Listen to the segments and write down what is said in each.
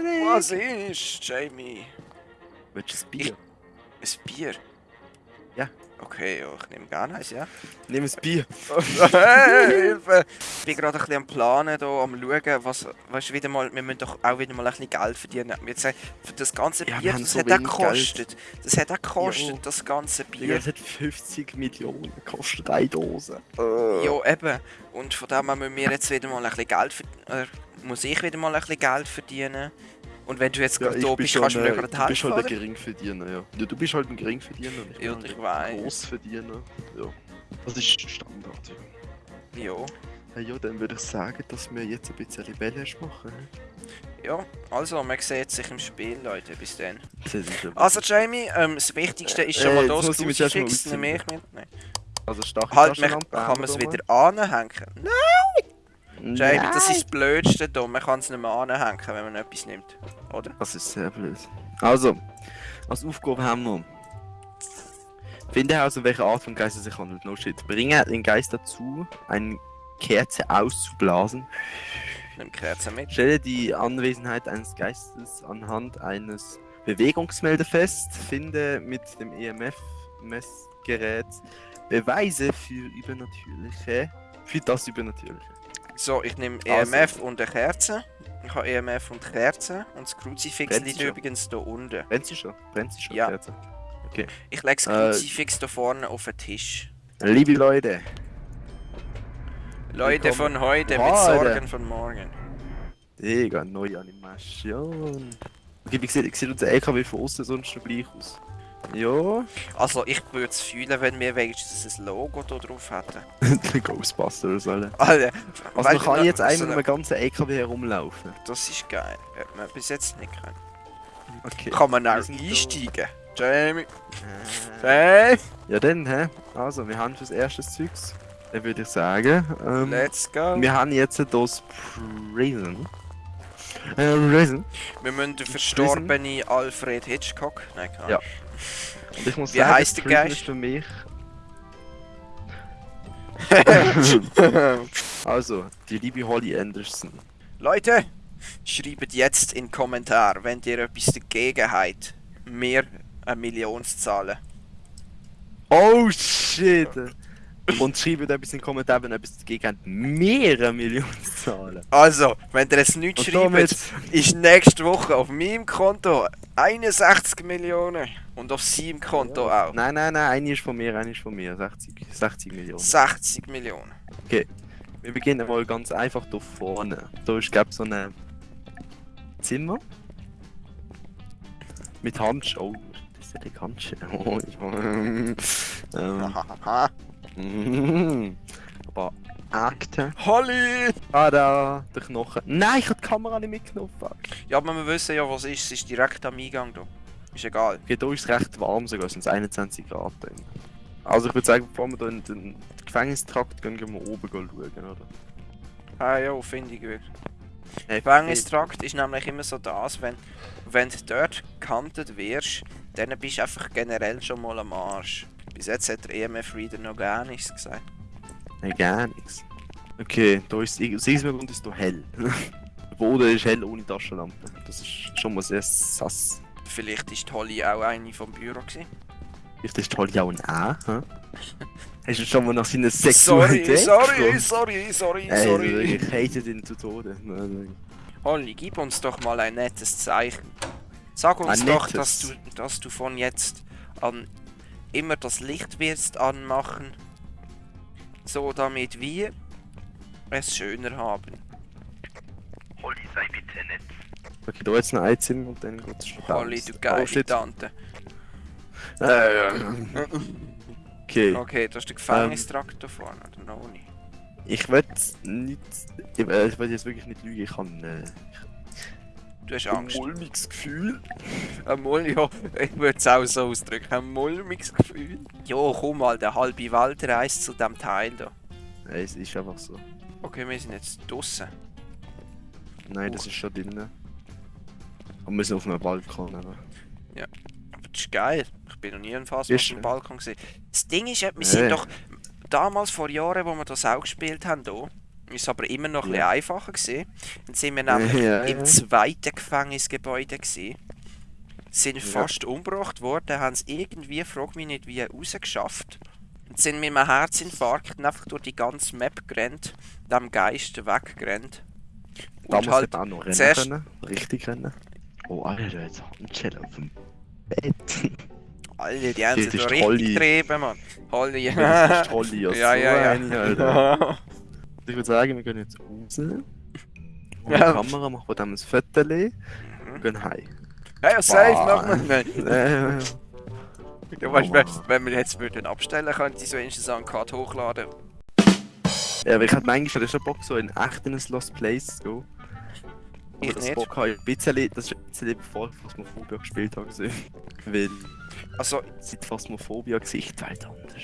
Patrick! Was ist, Jamie? Willst du ein Bier? Ein Bier? Ja. Okay, ja, ich nehme gerne eins, ja. Nimm ein Bier. hey, Hilfe! Ich bin gerade ein bisschen am Planen, hier, am schauen, was, weißt du, wieder mal, wir müssen doch auch wieder mal ein bisschen Geld verdienen. Jetzt, für das ganze Ja, Bier, haben das so hat auch gekostet. Das hat auch gekostet, Jo. das ganze Bier. das hat 50 Millionen gekostet, eine Dose. Ja, eben. Und von dem her müssen wir jetzt wieder mal ein bisschen Geld verdienen. Muss ich wieder mal ein bisschen Geld verdienen. Und wenn du jetzt Ja, gerade da bist, kannst du mir gerade du bist helfen, halt ein? Geringverdiener, ja. ja. Du bist halt ein Geringverdiener ich Ja, ich halt weiss. ein Grossverdiener. Ja. Das ist Standard, ja. Ja. Hey, ja, dann würde ich sagen, dass wir jetzt ein bisschen Rebellisch machen. Ja, also, man sieht sich im Spiel, Leute, bis dann. Also, Jamie, ähm, das Wichtigste ist schon Äh, mal das muss ich mich erst mal Crucifix, ausziehen. nehme ich mit. Nein. Also starke Halt, man, kann man es wieder anhängen? Nein, Jamie, Nein. das ist das Blödste da. Man kann es nicht mehr anhängen, wenn man etwas nimmt. Oder? Das ist sehr blöd. Also, als Aufgabe haben wir. Finde heraus, um welche Art von Geist es sich handelt. No shit. Bringe den Geist dazu, eine Kerze auszublasen. Nimm Kerzen mit. Stelle die Anwesenheit eines Geistes anhand eines Bewegungsmelder fest. Finde mit dem EMF-Messgerät Beweise für übernatürliche. Für das Übernatürliche. So, ich nehme Also. EMF und eine Kerze. Ich habe EMF und Kerze. Und das Kruzifix Brennt liegt schon? übrigens da unten. Brennt sie schon? Brennt sie schon, Ja. Kerze? Ich lege das Äh. Kruzifix da vorne auf den Tisch. Liebe Leute, Leute Willkommen. von heute mit. Sorgen von morgen. Digga, neue Animation. Okay, wie sieht, sieht unser LKW von außen sonst noch gleich aus? Ja, Also, ich würde es fühlen, wenn wir wenigstens ein Logo da drauf hätten. der Ghostbusters, Alter. Alter, Also weil- man kann jetzt so einmal eine- um den ganzen LKW herumlaufen. Das ist geil. Hätte man bis jetzt nicht können. Okay. Kann man auch sind da. einsteigen. Jamie. Äh, Hey, Ja dann, hä? Also, wir haben fürs erste Zeugs. Dann würde ich sagen, ähm, let's go. wir haben jetzt das Prison. Äh, Prison. Wir müssen den verstorbenen Alfred Hitchcock. Nein, keine Ja. Und ich muss Wie sagen, heisst der Geist? ist für mich... Also, die liebe Holly Anderson. Leute, schreibt jetzt in den Kommentar, wenn ihr etwas dagegen habt, mir eine Million zu zahlen. Oh shit! Und schreibt etwas in den Kommentaren, wenn ihr etwas dagegen habt, mehrere Millionen zu zahlen. Also, wenn ihr es nicht Und schreibt, damit, ist nächste Woche auf meinem Konto 61 Millionen und auf seinem Konto auch nein, nein, nein, eine ist von mir, eine ist von mir. 60, 60 Millionen. 60 Millionen. Wir beginnen mal ganz einfach da vorne. Da ist, glaube so ein Zimmer. Mit Handschuhe. Oh, das ist ja die Handschuhe. Oh, ich- ähm, mhm. Aber Akte. Holly! Ah, da, der Knochen. Nein, ich habe die Kamera nicht mitgenommen. Ja, aber wir wissen ja, was ist. Es ist direkt am Eingang da. Ist egal. Okay, da ist es recht warm sogar, es sind 21 Grad drin. Also ich würde sagen, bevor wir da in den Gefängnistrakt gehen, gehen wir oben schauen, oder? Ah ja, finde ich gut. Hey, Gefängnistrakt ist nämlich immer so das, wenn, wenn du dort gekantet wirst, dann bist du einfach generell schon mal am Arsch. Bis jetzt hat der EMF-Reader noch gar nichts gesagt. Nein, gar nichts. Okay, da ist aus diesem Grund ist da hell. Der Boden ist hell ohne Taschenlampe. Das ist schon mal sehr sass. Vielleicht ist Holly auch eine vom Büro gewesen. Vielleicht ist Holly auch ein A, hä? Hast du schon mal nach seiner Sorry, Sexualität sorry, gefragt? sorry, sorry, Ey, sorry. Ich hate den zu Tode. Nein, Holly, gib uns doch mal ein nettes Zeichen. Sag uns Ein doch, nettes? dass du, dass du von jetzt an immer das Licht wirst anmachen. So damit wir es schöner haben. Holly, sei bitte nett. Okay, da jetzt noch ein Zimmer und dann geht's schon Holly, du oh, geile shit. Tante. Äh, ja. Okay. Okay, das ist der Gefängnistrakt da vorne, oder noch nicht? Ich will nicht. Ich will, ich will jetzt wirklich nicht lügen, ich habe äh, Du hast ein Angst. mulmiges Gefühl. Ein Mul ja, ich würde es auch so ausdrücken. Ein mulmiges Gefühl. Jo, komm mal, der halbe Wald reist zu dem Teil da. Ja, es ist einfach so. Okay, wir sind jetzt draußen. Nein, das ist schon drinnen. Aber wir sind auf einem Balkon. Aber. Aber das ist geil. Ich bin noch nie ein Fass auf dem schön. Balkon gesehen. Das Ding ist, wir sind doch damals vor Jahren, wo wir das auch gespielt haben, hier, Ist aber immer noch ein Ja. einfacher gewesen. Dann sind wir nämlich Ja, im ja. zweiten Gefängnisgebäude gewesen. Sind Ja. fast umgebracht worden, haben es irgendwie, frag mich nicht wie, rausgeschafft. Und sind mit einem Herzinfarkt einfach durch die ganze Map gerannt, dem Geist weggerannt. Und Damals halt, auch noch rennen können. Richtig rennen. Oh, Alter, jetzt Handschelle auf dem Bett. alle, die haben sich da richtig Holly. getrieben, Mann. Holly. Das ist toll, ja, ja, so ja, ja. eine, Alter. Ich würde sagen, wir gehen jetzt raus. Und die Ja. Kamera machen wir dann ein Foto und Mhm. gehen heim. Ja, ja, safe, wir. Nein. Äh, Du weißt, Oh, wenn, wir jetzt würden abstellen, könnte ich so wenigstens an Card hochladen. ja, aber ich hatte manchmal schon Bock, so in echt in ein Lost Place zu gehen. Ich das nicht. Bock habe ein bisschen, das ist ein bisschen bevor ich Phasmophobia gespielt habe. gesehen. Weil Also, seit Phasmophobia Gesicht halt anders.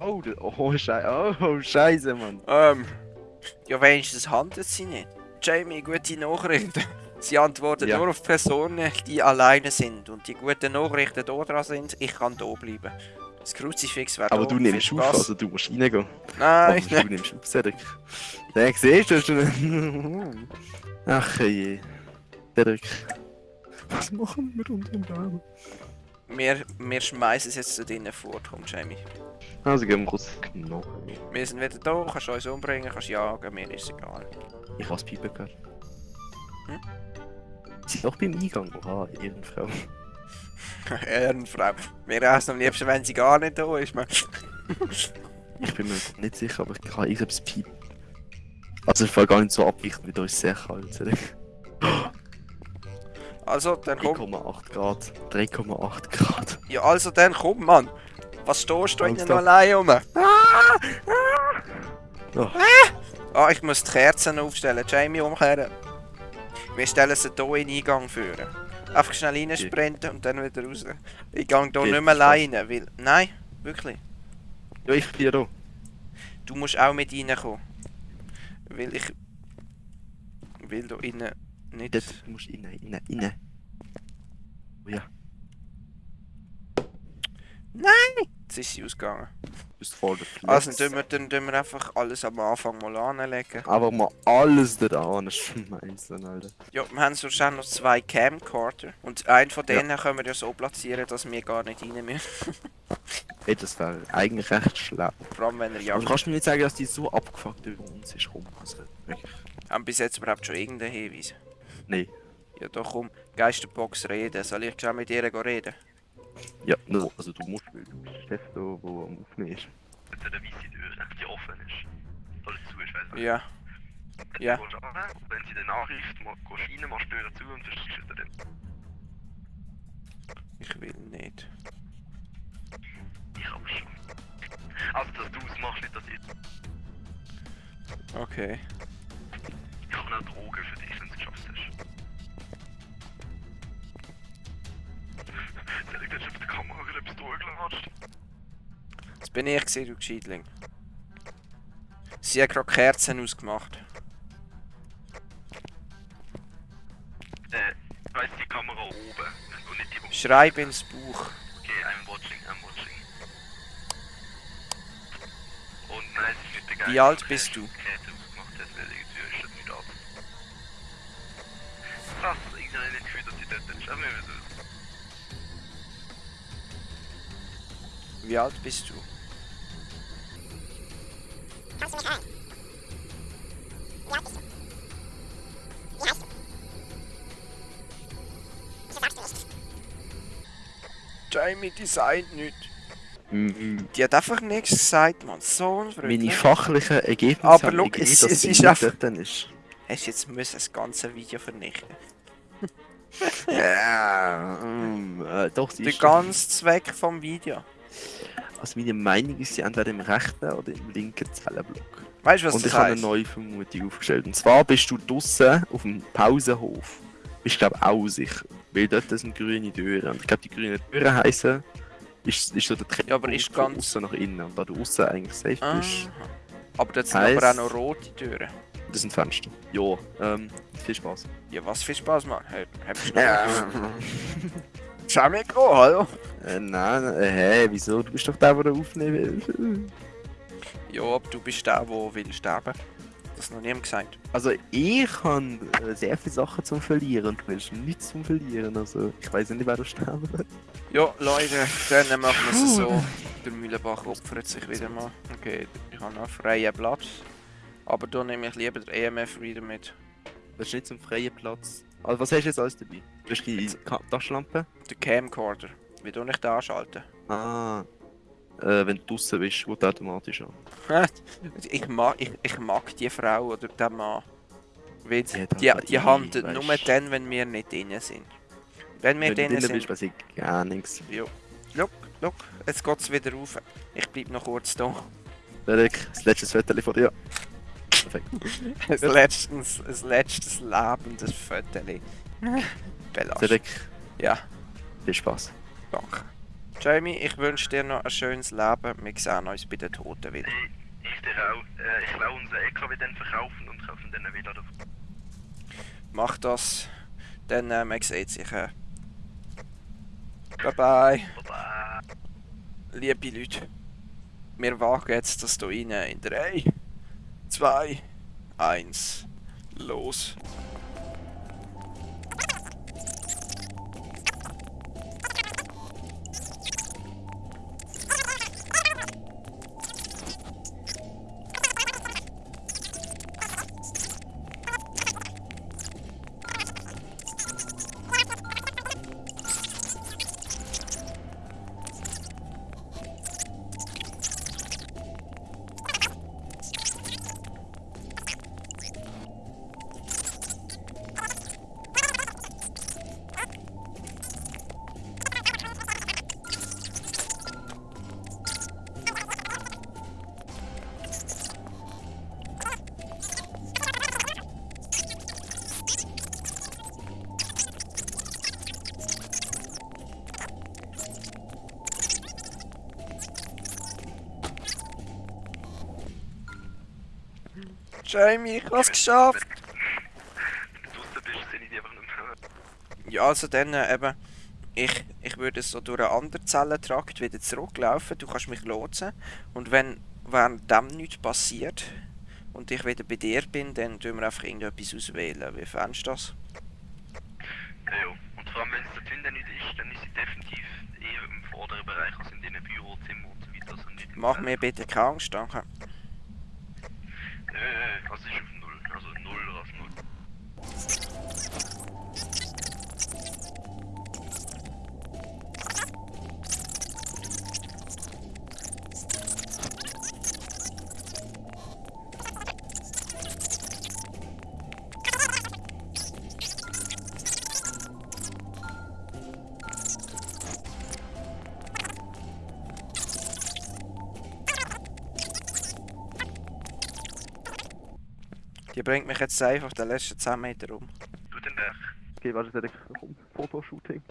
Oh, da- oh, Scheiße, oh, Scheiße, Mann. ähm. Ja, wenigstens handelt sie nicht. Jamie, gute Nachrichten. Sie antwortet Ja. nur auf Personen, die alleine sind. Und die guten Nachrichten da dran sind, ich kann da bleiben. Das Kruzifix wäre Aber du nimmst auf, Spaß. also du musst reingehen. Nein, Aber du nimmst auf, Cedric. Den siehst du schon. Ach je. Cedric. Was machen wir unter dem Baum? wir, wir schmeißen es jetzt zu drinnen fort, komm Jamie. Also gehen wir kurz genau. Wir sind wieder da, kannst uns umbringen, kannst jagen, mir ist egal. Ich habe Piepen gehört. Hm? Sie sind doch beim Eingang. Oha, Ehrenfrau. Ehrenfrau. Mir es am liebsten, wenn sie gar nicht da ist. Man. Ich bin mir nicht sicher, aber ich kann irgendetwas piepen. Also ich war gar nicht so abweichend, wie da ist sehr kalt. Also, dann komm. 3,8 Grad. 3,8 Grad. Ja, also dann komm, Mann. Was stehst du innen allein rum? Oh. Ah, ich muss die Kerzen aufstellen. Jamie umkehren. Wir stellen sie hier in den Eingang führen. Einfach schnell reinsprinten und dann wieder raus. Ich gehe hier nicht mehr alleine, weil... Nein, wirklich. Ja, ich bin da. Du musst auch mit reinkommen. Weil ich... Will da innen nicht... Dort musst rein, rein, rein. Oh ja, Jetzt ist sie ausgegangen. Du bist voll der. Also, dann tun wir, dann tun wir einfach alles am Anfang mal anlegen. Einfach mal alles da an schmeißen, Alter. Ja, wir haben sonst auch noch zwei Camcorder. Und einen von denen können wir ja so platzieren, dass wir gar nicht rein müssen. Hey, das wäre eigentlich recht schlau. Vor allem, wenn er jagt. du kannst mir nicht sagen, dass die so abgefuckt über uns ist rum. Also, wirklich. Haben bis jetzt überhaupt schon irgendeinen Hinweis? Nee. Ja, doch komm, Geisterbox reden. Soll ich schon mit ihr reden? Ja, no, also du musst, weil du bist der Chef da, der am Aufnehmen ist. Mit der weißen Tür, die offen ist. Alles zu ist, weißt Ja. Ja. Und wenn sie den Nachricht mal rein, machst du die Tür zu und verschließt sie dann. Ich will nicht. Ich aber schon. Also, dass du es machst, nicht, dass ich... Okay. Ich habe noch Drogen für dich, etwas durchgelatscht? Das bin ich gesehen, du Gescheitling. Sie hat gerade Kerzen ausgemacht. Äh, weiss die Kamera oben und nicht die. Schreib ins Buch. Okay, I'm watching, I'm watching. Und nein, es ist nicht der Geist, Wie alt bist du? Kette Wie alt bist du? Kannst du mich hören? Wie alt bist du? Wie heißt du? Wieso sagst du nicht? Jamie designt nicht. Mhm. Die hat einfach nichts gesagt, man. So Meine unfreundlich. fachlichen Ergebnisse Aber gegeben, es- es ist nicht einfach- ist. Hast jetzt müssen das ganze Video vernichten? Ja, mm, äh, doch, Der ganze Zweck vom Video. Also meine Meinung ist, sie entweder im rechten oder im linken Zellenblock. Weißt du, was und das ich habe eine heißt? neue Vermutung aufgestellt. Und zwar bist du draußen auf dem Pausenhof. Bist glaube ich auch sicher. Weil dort sind grüne Türen. Und ich glaube, die grünen Türen heißen, ist, ist so der Trend Ja, aber ist ganz- außen nach innen. Und da du außen eigentlich safe Ah. bist, Aber dort sind Heisst- aber auch noch rote Türen. das sind Fenster. Ja, ähm, viel Spaß. Ja, was viel Spaß. Hey, habst du Ja. Schau mir hallo? Äh, nein, äh, hä, wieso? Du bist doch der, der aufnehmen will. Ja, aber du bist der, der will sterben. Das noch niemand gesagt. Also ich habe äh, sehr viele Sachen zum Verlieren und du hast nichts zum Verlieren. Also ich weiß nicht, wer da sterben wird. Ja, Leute, dann machen wir es so. Der Mühlenbach opfert sich wieder mal. Okay, ich habe noch freien Platz. Aber da nehme ich lieber den EMF Reader mit. Das ist nicht zum freien Platz. Also was hast du jetzt alles dabei? Du hast die Taschenlampe? Der Camcorder. Wie ich den anschalten? Ah. Äh, wenn du draußen bist, geht automatisch an. ich, mag, ich, ich mag die Frau oder den Mann. Weil die, die handelt weisst. nur dann, wenn wir nicht drin sind. Wenn wir Wenn du drin drinnen sind. bist, weiß ich gar nichts. Ja. Look, look, jetzt geht's wieder rauf. Ich bleib noch kurz da. Derek, das letzte Foto von dir. Perfekt. Ein letztes, ein letztes lebendes Foto. Belastet. Derek, Ja, viel Spaß. Danke. Jamie, ich wünsche dir noch ein schönes Leben. Wir sehen uns bei den Toten wieder. Ich dir auch. Äh, ich will unseren LKW dann verkaufen und kaufen dann wieder davon. Mach das, dann äh, man sieht sich. Äh. Bye bye. Baba. Liebe Leute, wir wagen jetzt das hier rein in 3, 2, 1, los. Jamie, ich hab's geschafft! Wenn du draußen bist, sehe ich die einfach nicht mehr. Ja, also dann äh, eben, ich, ich würde so durch einen anderen Zellentrakt wieder zurücklaufen, du kannst mich lotsen und wenn während dem nichts passiert und ich wieder bei dir bin, dann tun wir einfach irgendetwas auswählen. Wie fändest du das? Ja, ja. Und vor allem, wenn es dort hinten nicht ist, dann ist sie definitiv eher im vorderen Bereich als in den Bürozimmern und so weiter. Also Mach mir bitte keine Angst, danke. Äh, Die bringt mich jetzt einfach den letzten 10 Meter um. Du den Berg. Okay, warte, Derek, komm, Fotoshooting.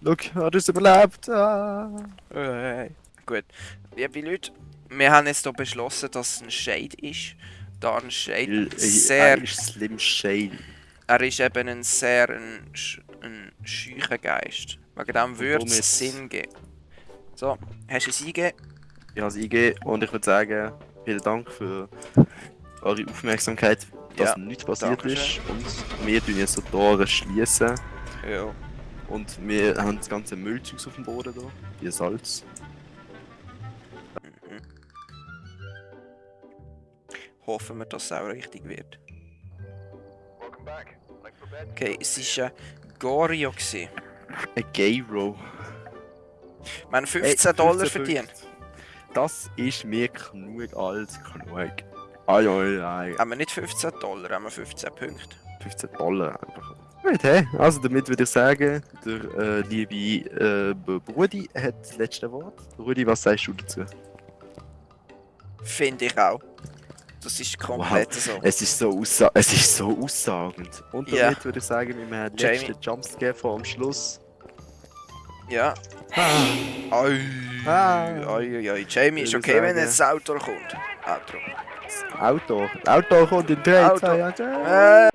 Look, hat es überlebt. Ah. Hey. Gut, liebe Leute, wir haben jetzt hier beschlossen, dass es ein Shade ist. Da ein Shade Er sehr ist Slim Shady. Er ist eben ein sehr ein, ein scheucher Geist. Wegen dem würde es Sinn geben. So, hast du es eingegeben? Ich habe es eingegeben und ich würde sagen, vielen Dank für eure Aufmerksamkeit, dass Ja, nichts passiert ist. Und wir tun jetzt so die Tore schließen. Ja. Und wir haben das ganze Müllzeug auf dem Boden da, wie Salz. Mhm. Hoffen wir, dass es auch richtig wird. Okay, es war ein Gorio. gewesen. Ein Gayro. Wir haben 15 Dollar verdient. Das ist mir genug als genug. Ai, ai, ai. Haben wir nicht 15 Dollar, haben wir 15 Punkte. 15 Dollar einfach. Gut, hey. Also damit würde ich sagen, der äh, liebe äh, B- Rudi hat das letzte Wort. Rudi, was sagst du dazu? Finde ich auch. Das ist komplett so. Es ist so, aussa es ist so aussagend. Und Ja. damit würde ich sagen, wir haben den letzten Jumpscare vor am Schluss. Ja. Ah. Oi, Ah. oi, oi, oi. Jamie, ist okay, wenn sagen. jetzt das Auto kommt. Auto. Das Auto. Das Auto. Kommt in 3,